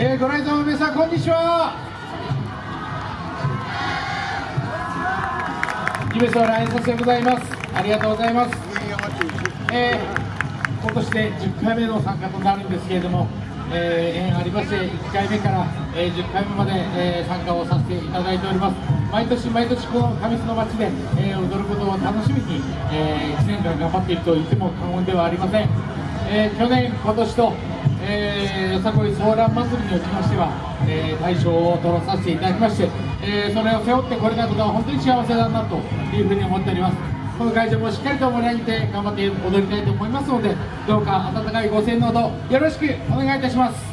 えー、ご来場の皆さんこんにちは。夢空来園させございます。ありがとうございます、えー、今年で10回目の参加となるんですけれども、えー、縁ありまして1回目から、えー、10回目まで、えー、参加をさせていただいております。毎年毎年この上須の町で、えー、踊ることを楽しみに、えー、1年間頑張っていると言っても過言ではありません、えー、去年今年とえー、よさこいソーラン祭りにおきましては、えー、大賞を取らさせていただきまして、えー、それを背負ってこれたことは本当に幸せだなというふうに思っております。この会場もしっかりと盛り上げて頑張って踊りたいと思いますのでどうか温かいご声援のほどよろしくお願いいたします。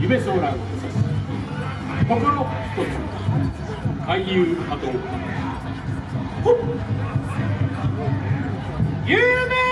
夢ソーラン心一つ俳優あと。夢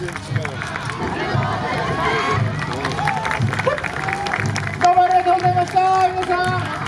どうもありがとうございました。皆さん。